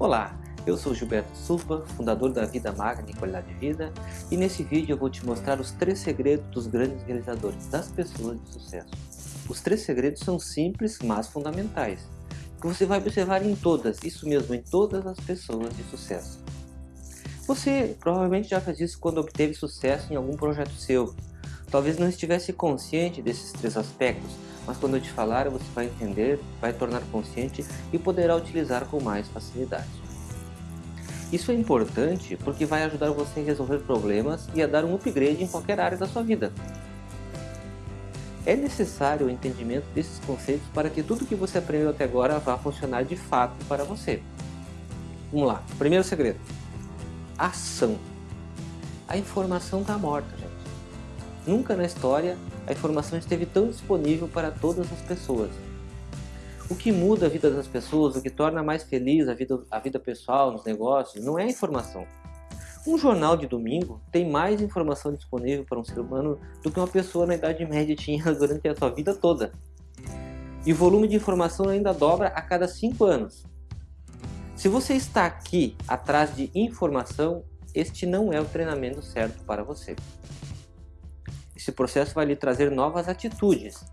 Olá, eu sou Gilberto Silva, fundador da Vida Magna e Qualidade de Vida e nesse vídeo eu vou te mostrar os três segredos dos grandes realizadores, das pessoas de sucesso. Os três segredos são simples, mas fundamentais, que você vai observar em todas, isso mesmo, em todas as pessoas de sucesso. Você provavelmente já fez isso quando obteve sucesso em algum projeto seu. Talvez não estivesse consciente desses três aspectos, mas quando eu te falar você vai entender, vai tornar consciente e poderá utilizar com mais facilidade. Isso é importante porque vai ajudar você a resolver problemas e a dar um upgrade em qualquer área da sua vida. É necessário o entendimento desses conceitos para que tudo que você aprendeu até agora vá funcionar de fato para você. Vamos lá, primeiro segredo. Ação. A informação está morta, gente. Nunca na história a informação esteve tão disponível para todas as pessoas. O que muda a vida das pessoas, o que torna mais feliz a vida, a vida pessoal, nos negócios, não é a informação. Um jornal de domingo tem mais informação disponível para um ser humano do que uma pessoa na Idade Média tinha durante a sua vida toda. E o volume de informação ainda dobra a cada cinco anos. Se você está aqui atrás de informação, este não é o treinamento certo para você. Esse processo vai lhe trazer novas atitudes.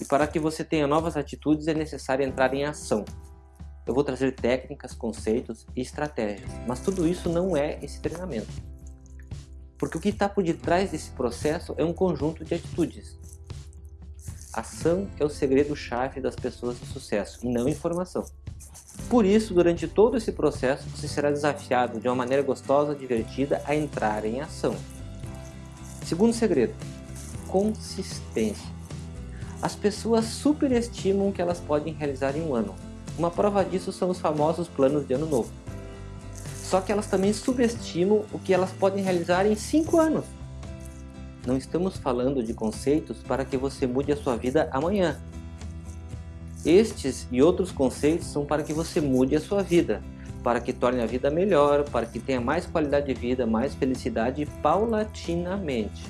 E para que você tenha novas atitudes é necessário entrar em ação. Eu vou trazer técnicas, conceitos e estratégias, mas tudo isso não é esse treinamento. Porque o que está por detrás desse processo é um conjunto de atitudes. Ação é o segredo-chave das pessoas de sucesso, e não informação. Por isso, durante todo esse processo, você será desafiado de uma maneira gostosa, divertida, a entrar em ação. Segundo segredo, consistência. As pessoas superestimam o que elas podem realizar em um ano. Uma prova disso são os famosos planos de ano novo. Só que elas também subestimam o que elas podem realizar em 5 anos. Não estamos falando de conceitos para que você mude a sua vida amanhã. Estes e outros conceitos são para que você mude a sua vida, para que torne a vida melhor, para que tenha mais qualidade de vida, mais felicidade paulatinamente.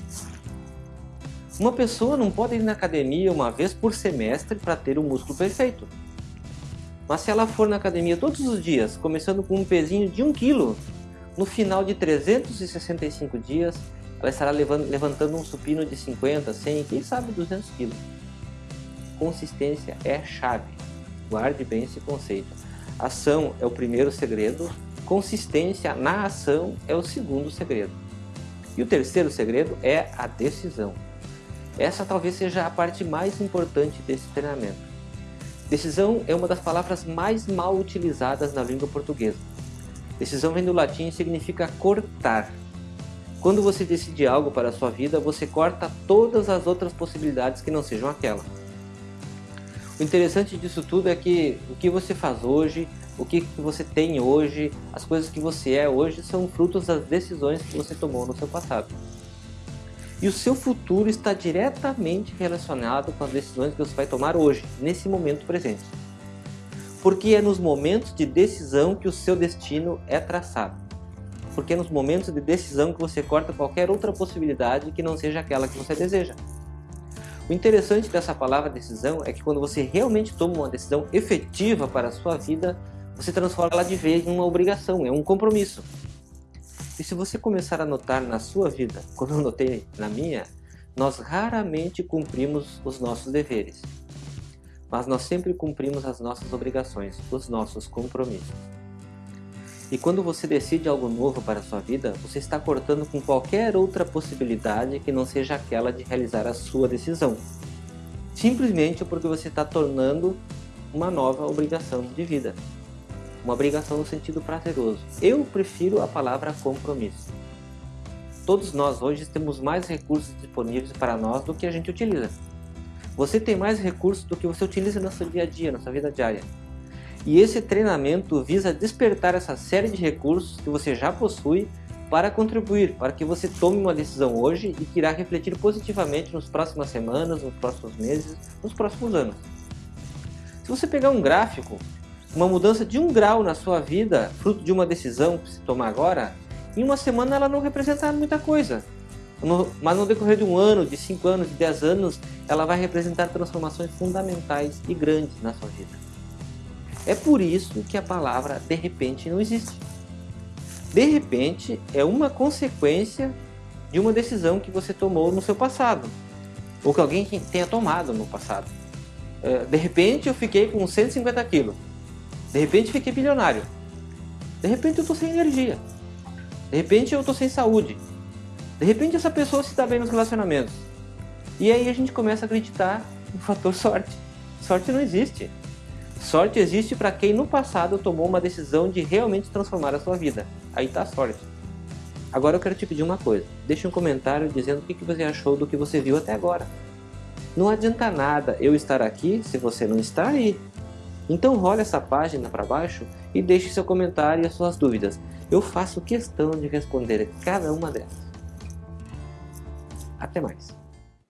Uma pessoa não pode ir na academia uma vez por semestre para ter o um músculo perfeito. Mas se ela for na academia todos os dias, começando com um pezinho de 1 kg, no final de 365 dias, ela estará levantando um supino de 50, 100, quem sabe 200 kg. Consistência é chave. Guarde bem esse conceito. Ação é o primeiro segredo, consistência na ação é o segundo segredo. E o terceiro segredo é a decisão. Essa talvez seja a parte mais importante desse treinamento. Decisão é uma das palavras mais mal utilizadas na língua portuguesa. Decisão vem do latim e significa cortar. Quando você decide algo para a sua vida, você corta todas as outras possibilidades que não sejam aquela. O interessante disso tudo é que o que você faz hoje, o que você tem hoje, as coisas que você é hoje são frutos das decisões que você tomou no seu passado. E o seu futuro está diretamente relacionado com as decisões que você vai tomar hoje, nesse momento presente. Porque é nos momentos de decisão que o seu destino é traçado. Porque é nos momentos de decisão que você corta qualquer outra possibilidade que não seja aquela que você deseja. O interessante dessa palavra decisão é que quando você realmente toma uma decisão efetiva para a sua vida, você transforma ela de vez em uma obrigação, é um compromisso. E se você começar a notar na sua vida, como eu notei na minha, nós raramente cumprimos os nossos deveres. Mas nós sempre cumprimos as nossas obrigações, os nossos compromissos. E quando você decide algo novo para a sua vida, você está cortando com qualquer outra possibilidade que não seja aquela de realizar a sua decisão. Simplesmente porque você está tornando uma nova obrigação de vida uma obrigação no sentido prazeroso. Eu prefiro a palavra compromisso. Todos nós hoje temos mais recursos disponíveis para nós do que a gente utiliza. Você tem mais recursos do que você utiliza no seu dia a dia, na sua vida diária. E esse treinamento visa despertar essa série de recursos que você já possui para contribuir, para que você tome uma decisão hoje e que irá refletir positivamente nas próximas semanas, nos próximos meses, nos próximos anos. Se você pegar um gráfico uma mudança de um grau na sua vida, fruto de uma decisão que se tomar agora, em uma semana ela não representa muita coisa. Mas no decorrer de um ano, de cinco anos, de dez anos, ela vai representar transformações fundamentais e grandes na sua vida. É por isso que a palavra de repente não existe. De repente é uma consequência de uma decisão que você tomou no seu passado, ou que alguém tenha tomado no passado. É, de repente eu fiquei com 150 quilos, de repente fiquei bilionário, de repente eu estou sem energia, de repente eu estou sem saúde, de repente essa pessoa se dá bem nos relacionamentos. E aí a gente começa a acreditar no fator sorte. Sorte não existe. Sorte existe para quem no passado tomou uma decisão de realmente transformar a sua vida. Aí está a sorte. Agora eu quero te pedir uma coisa. Deixe um comentário dizendo o que você achou do que você viu até agora. Não adianta nada eu estar aqui se você não está aí. Então role essa página para baixo e deixe seu comentário e as suas dúvidas. Eu faço questão de responder cada uma delas. Até mais.